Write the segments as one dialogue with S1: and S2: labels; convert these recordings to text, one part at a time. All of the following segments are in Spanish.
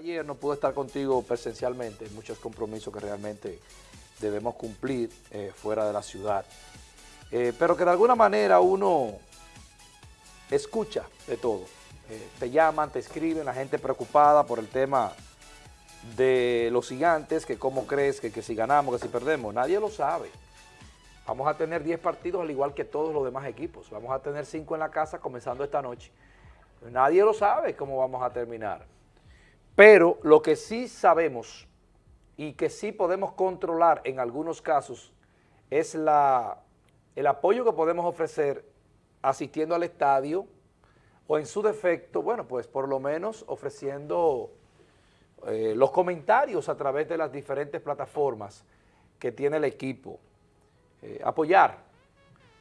S1: Ayer no pude estar contigo presencialmente, muchos compromisos que realmente debemos cumplir eh, fuera de la ciudad, eh, pero que de alguna manera uno escucha de todo. Eh, te llaman, te escriben, la gente preocupada por el tema de los gigantes, que cómo crees que, que si ganamos, que si perdemos, nadie lo sabe. Vamos a tener 10 partidos al igual que todos los demás equipos, vamos a tener 5 en la casa comenzando esta noche. Nadie lo sabe cómo vamos a terminar. Pero lo que sí sabemos y que sí podemos controlar en algunos casos es la, el apoyo que podemos ofrecer asistiendo al estadio o en su defecto, bueno, pues por lo menos ofreciendo eh, los comentarios a través de las diferentes plataformas que tiene el equipo. Eh, apoyar.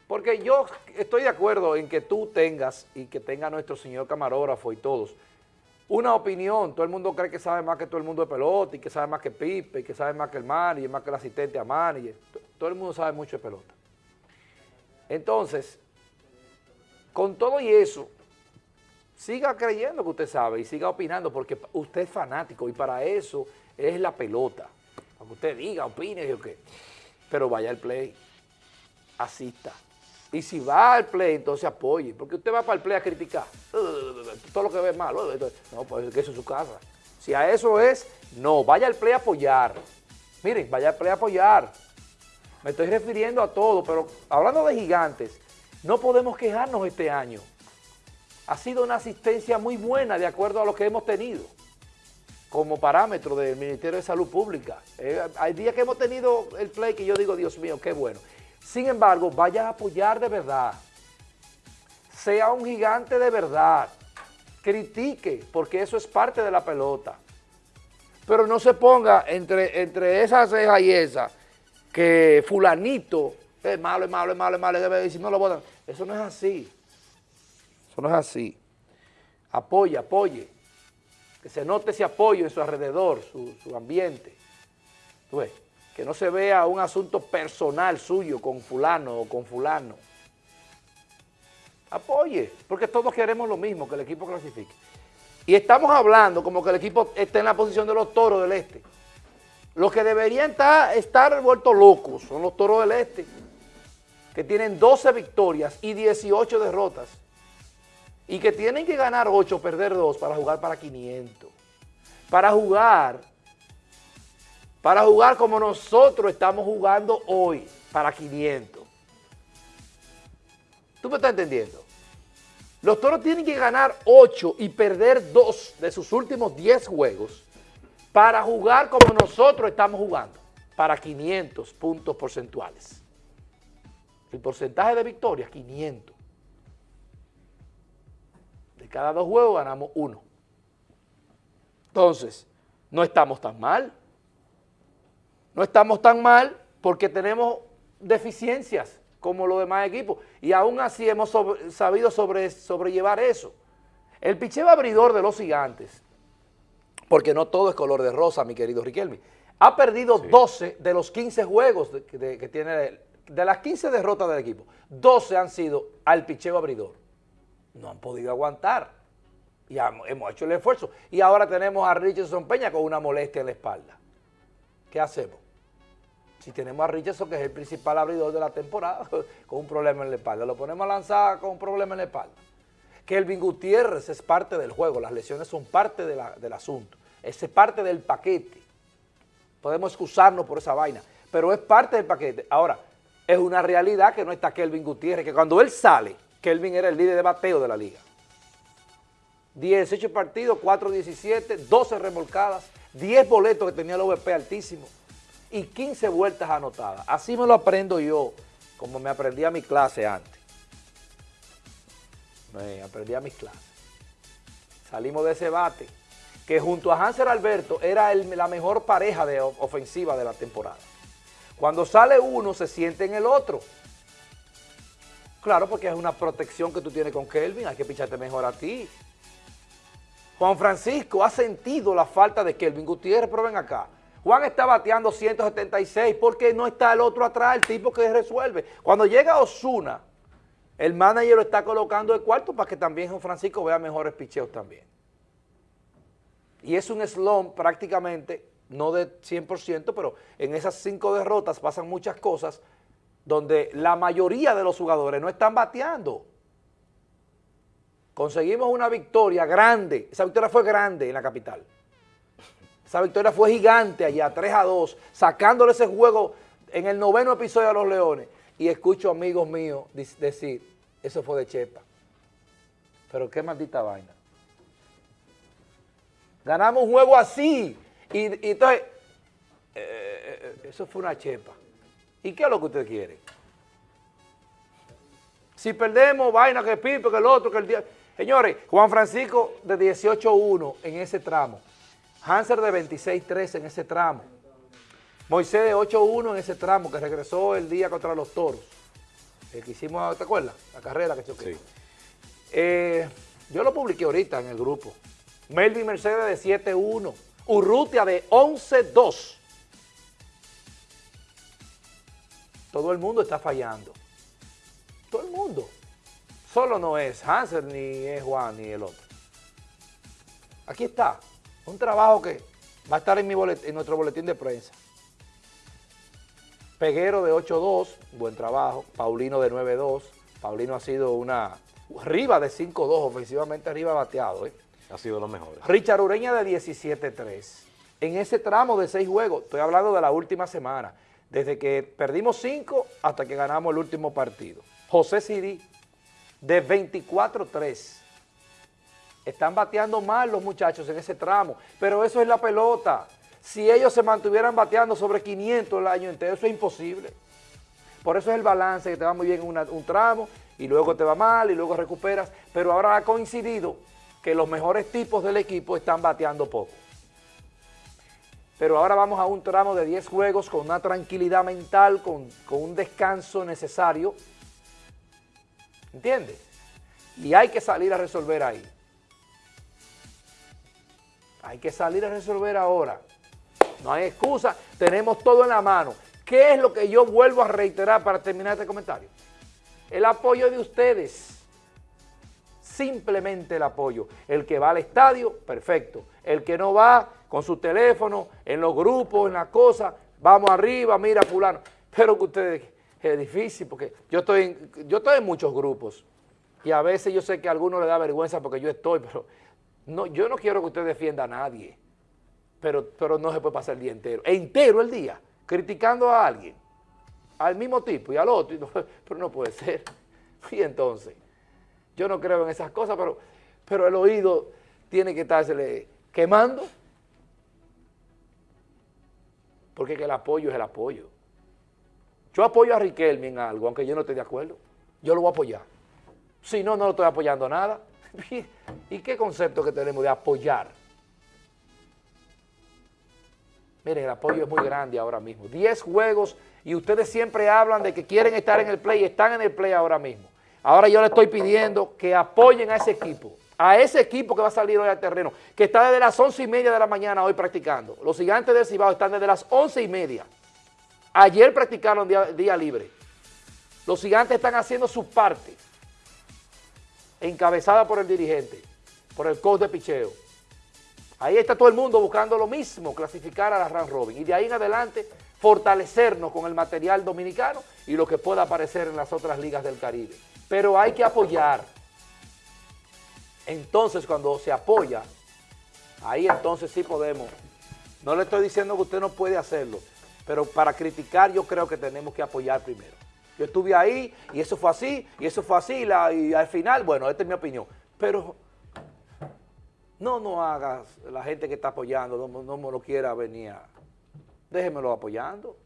S1: Porque yo estoy de acuerdo en que tú tengas y que tenga nuestro señor camarógrafo y todos, una opinión, todo el mundo cree que sabe más que todo el mundo de pelota y que sabe más que Pipe y que sabe más que el manager, más que el asistente a manager, todo el mundo sabe mucho de pelota. Entonces, con todo y eso, siga creyendo que usted sabe y siga opinando porque usted es fanático y para eso es la pelota. Para que usted diga, opine, qué. Pero vaya al play, asista. Y si va al play, entonces apoye, porque usted va para el play a criticar. Todo lo que ve malo. No, pues eso es su casa. Si a eso es, no, vaya al play a apoyar. Miren, vaya al play a apoyar. Me estoy refiriendo a todo, pero hablando de gigantes, no podemos quejarnos este año. Ha sido una asistencia muy buena de acuerdo a lo que hemos tenido como parámetro del Ministerio de Salud Pública. Eh, hay días que hemos tenido el play que yo digo, Dios mío, qué bueno. Sin embargo, vaya a apoyar de verdad. Sea un gigante de verdad. Critique, porque eso es parte de la pelota. Pero no se ponga entre, entre esa ceja y esa que fulanito es malo, es malo, es malo, es malo, debe decir, no lo votan. Eso no es así. Eso no es así. Apoye, apoye. Que se note ese apoyo en su alrededor, su, su ambiente. ¿Tú ves? Que no se vea un asunto personal suyo con fulano o con fulano. Apoye, porque todos queremos lo mismo, que el equipo clasifique. Y estamos hablando como que el equipo esté en la posición de los toros del este. Los que deberían estar, estar vueltos locos son los toros del este, que tienen 12 victorias y 18 derrotas. Y que tienen que ganar 8, perder 2 para jugar para 500. Para jugar para jugar como nosotros estamos jugando hoy, para 500. ¿Tú me estás entendiendo? Los toros tienen que ganar 8 y perder 2 de sus últimos 10 juegos para jugar como nosotros estamos jugando, para 500 puntos porcentuales. El porcentaje de victorias, 500. De cada dos juegos ganamos uno. Entonces, no estamos tan mal no estamos tan mal porque tenemos deficiencias como los demás equipos y aún así hemos sabido sobrellevar eso. El picheo abridor de los gigantes, porque no todo es color de rosa, mi querido Riquelme, ha perdido 12 de los 15 juegos que tiene, de las 15 derrotas del equipo, 12 han sido al picheo abridor. No han podido aguantar y hemos hecho el esfuerzo. Y ahora tenemos a Richardson Peña con una molestia en la espalda. ¿Qué hacemos? Si tenemos a Richardson, que es el principal abridor de la temporada, con un problema en la espalda, lo ponemos a lanzar con un problema en la espalda. Kelvin Gutiérrez es parte del juego, las lesiones son parte del asunto, es parte del paquete. Podemos excusarnos por esa vaina, pero es parte del paquete. Ahora, es una realidad que no está Kelvin Gutiérrez, que cuando él sale, Kelvin era el líder de bateo de la liga. 18 partidos, 4-17, 12 remolcadas, 10 boletos que tenía el OVP altísimo y 15 vueltas anotadas. Así me lo aprendo yo, como me aprendí a mi clase antes. Me aprendí a mis clases. Salimos de ese bate, que junto a Hanser Alberto era la mejor pareja de ofensiva de la temporada. Cuando sale uno, se siente en el otro. Claro, porque es una protección que tú tienes con Kelvin, hay que picharte mejor a ti. Juan Francisco ha sentido la falta de Kelvin Gutiérrez, pero ven acá. Juan está bateando 176 porque no está el otro atrás, el tipo que resuelve. Cuando llega Osuna, el manager lo está colocando de cuarto para que también Juan Francisco vea mejores picheos también. y es un slump prácticamente, no de 100%, pero en esas cinco derrotas pasan muchas cosas donde la mayoría de los jugadores no están bateando. Conseguimos una victoria grande, esa victoria fue grande en la capital. Esa victoria fue gigante allá, 3 a 2, sacándole ese juego en el noveno episodio a los Leones. Y escucho amigos míos decir, eso fue de Chepa. Pero qué maldita vaina. Ganamos un juego así. Y, entonces, eh, eh, eh, eso fue una chepa. ¿Y qué es lo que usted quiere? Si perdemos, vaina que Pipe, que el otro, que el día... Señores, Juan Francisco de 18-1 en ese tramo. Hanser de 26-3 en ese tramo. Moisés de 8-1 en ese tramo que regresó el día contra los toros. El que hicimos, ¿te acuerdas? La carrera que choqué. Sí. yo lo publiqué ahorita en el grupo. Melvin Mercedes de 7-1. Urrutia de 11-2. Todo el mundo está fallando. Todo el mundo. Solo no es Hansel, ni es Juan, ni el otro. Aquí está. Un trabajo que va a estar en, mi en nuestro boletín de prensa. Peguero de 8-2, buen trabajo. Paulino de 9-2. Paulino ha sido una... Arriba de 5-2, ofensivamente arriba bateado, ¿eh?
S2: Ha sido lo mejor.
S1: Richard Ureña de 17-3. En ese tramo de seis juegos, estoy hablando de la última semana, desde que perdimos cinco hasta que ganamos el último partido. José Siri de 24-3. Están bateando mal los muchachos en ese tramo, pero eso es la pelota. Si ellos se mantuvieran bateando sobre 500 el año entero, eso es imposible. Por eso es el balance, que te va muy bien un tramo y luego te va mal y luego recuperas, pero ahora ha coincidido que los mejores tipos del equipo están bateando poco. Pero ahora vamos a un tramo de 10 juegos con una tranquilidad mental, con, un descanso necesario. ¿Entiendes? Y hay que salir a resolver ahí. Hay que salir a resolver ahora. No hay excusa, tenemos todo en la mano. ¿Qué es lo que yo vuelvo a reiterar para terminar este comentario? El apoyo de ustedes simplemente el apoyo. El que va al estadio, perfecto. El que no va, con su teléfono, en los grupos, en la cosa, vamos arriba, mira fulano. Pero que ustedes, es difícil porque yo estoy, en, yo estoy en muchos grupos y a veces yo sé que a algunos les da vergüenza porque yo estoy, pero no, yo no quiero que usted defienda a nadie, pero, pero no se puede pasar el día entero, entero el día, criticando a alguien, al mismo tipo y al otro, pero no puede ser. Y entonces... Yo no creo en esas cosas, pero, pero el oído tiene que estársele quemando. Porque el apoyo es el apoyo. Yo apoyo a Riquelme en algo, aunque yo no esté de acuerdo. Yo lo voy a apoyar. Si no, no lo estoy apoyando nada. ¿Y qué concepto que tenemos de apoyar? Miren, el apoyo es muy grande ahora mismo. Diez juegos y ustedes siempre hablan de que quieren estar en el play y están en el play ahora mismo. Ahora yo le estoy pidiendo que apoyen a ese equipo, a ese equipo que va a salir hoy al terreno, que está desde las once y media de la mañana hoy practicando. Los gigantes del Cibao están desde las once y media. Ayer practicaron día, libre. Los gigantes están haciendo su parte, encabezada por el dirigente, por el coach de picheo. Ahí está todo el mundo buscando lo mismo, clasificar a la Run Robin. Y de ahí en adelante, fortalecernos con el material dominicano y lo que pueda aparecer en las otras ligas del Caribe pero hay que apoyar. Entonces, cuando se apoya, ahí entonces sí podemos. No le estoy diciendo que usted no puede hacerlo, pero para criticar yo creo que tenemos que apoyar primero. Yo estuve ahí y eso fue así, y eso fue así, y al final, bueno, esta es mi opinión. Pero no, no hagas, la gente que está apoyando, no, no me lo quiera venir, déjemelo apoyando.